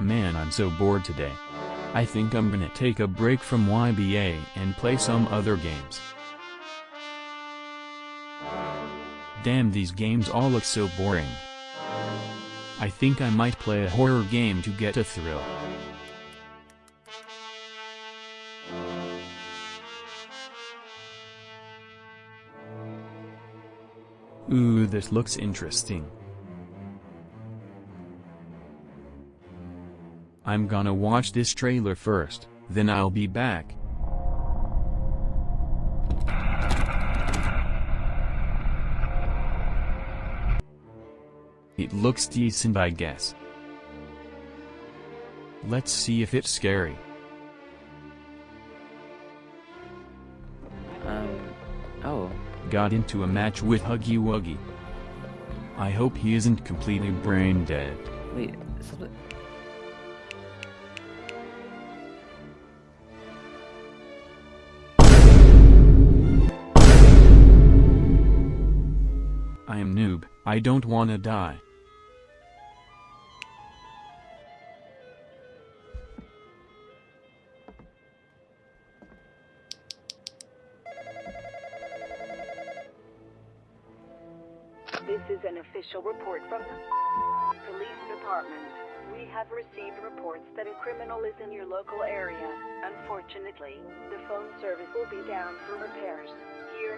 Man I'm so bored today. I think I'm gonna take a break from YBA and play some other games. Damn these games all look so boring. I think I might play a horror game to get a thrill. Ooh this looks interesting. I'm gonna watch this trailer first, then I'll be back. It looks decent I guess. Let's see if it's scary. Um, oh, Got into a match with Huggy Wuggy. I hope he isn't completely brain dead. wait, I don't wanna die. This is an official report from the police department. We have received reports that a criminal is in your local area. Unfortunately, the phone service will be down for repairs.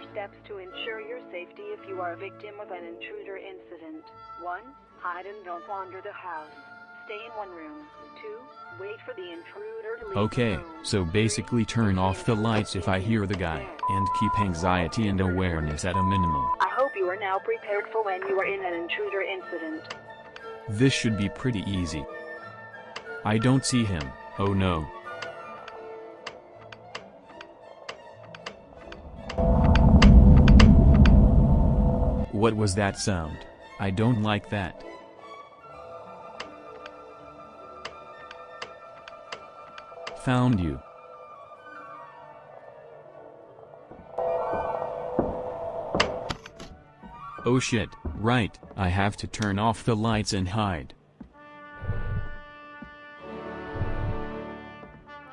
Are steps to ensure your safety if you are a victim of an intruder incident. 1. Hide and don't wander the house. Stay in one room. 2. Wait for the intruder to leave Okay, so basically turn off the lights if I hear the guy, and keep anxiety and awareness at a minimum. I hope you are now prepared for when you are in an intruder incident. This should be pretty easy. I don't see him, oh no. What was that sound? I don't like that. Found you. Oh shit, right, I have to turn off the lights and hide.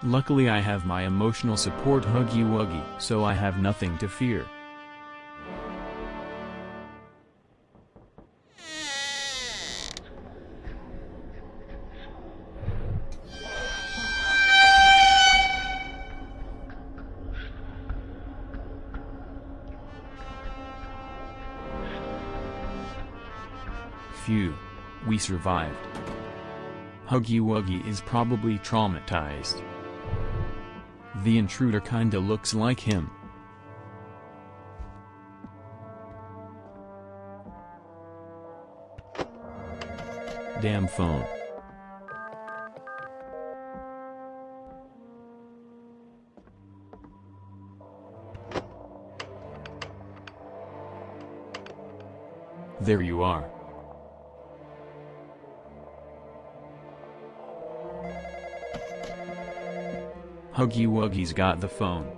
Luckily I have my emotional support Huggy Wuggy, so I have nothing to fear. We survived. Huggy Wuggy is probably traumatized. The intruder kinda looks like him. Damn phone. There you are. Huggy Wuggy's got the phone.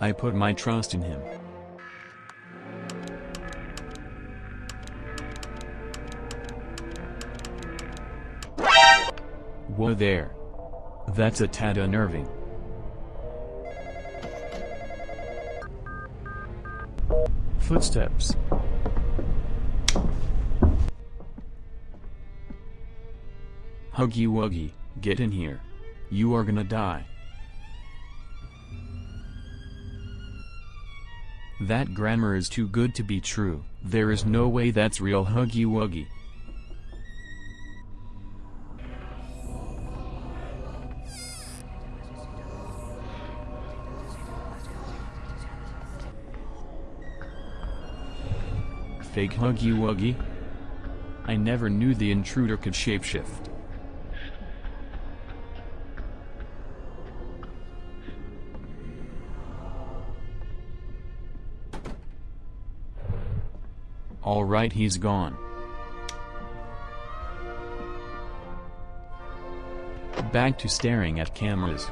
I put my trust in him. Whoa there. That's a tad unnerving. Footsteps. Huggy Wuggy, get in here. You are gonna die. That grammar is too good to be true, there is no way that's real Huggy Wuggy. Fake Huggy Wuggy? I never knew the intruder could shapeshift. Alright he's gone. Back to staring at cameras.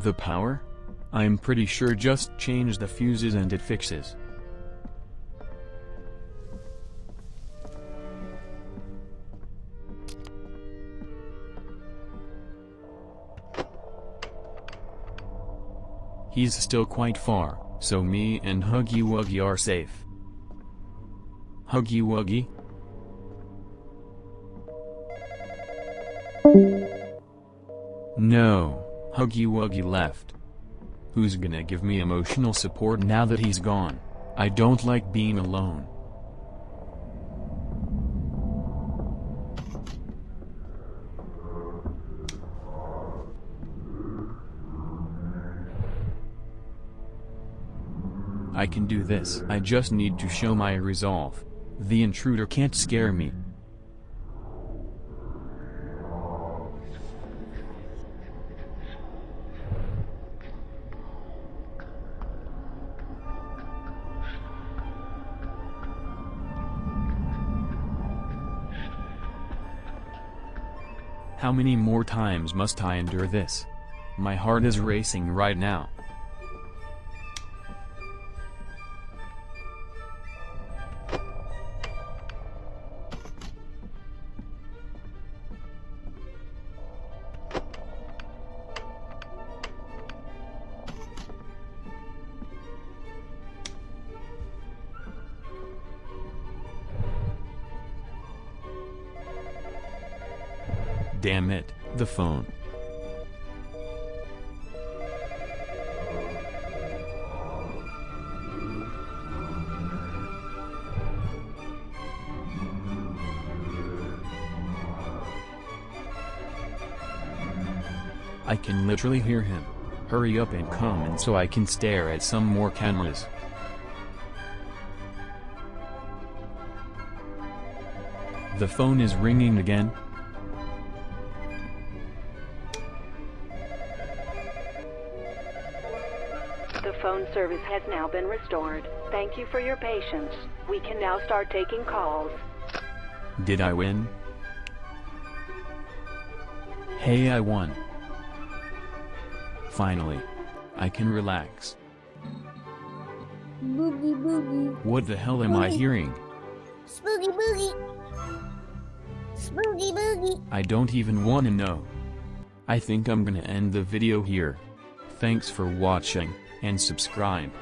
The power? I'm pretty sure just change the fuses and it fixes. He's still quite far, so me and Huggy Wuggy are safe. Huggy Wuggy? No, Huggy Wuggy left. Who's gonna give me emotional support now that he's gone? I don't like being alone. I can do this. I just need to show my resolve. The intruder can't scare me. How many more times must I endure this? My heart is racing right now. Damn it, the phone. I can literally hear him. Hurry up and come and so I can stare at some more cameras. The phone is ringing again. Phone service has now been restored. Thank you for your patience. We can now start taking calls. Did I win? Hey I won. Finally. I can relax. Boogie boogie. What the hell am I hearing? Spooky boogie. Spooky boogie. I don't even wanna know. I think I'm gonna end the video here. Thanks for watching, and subscribe.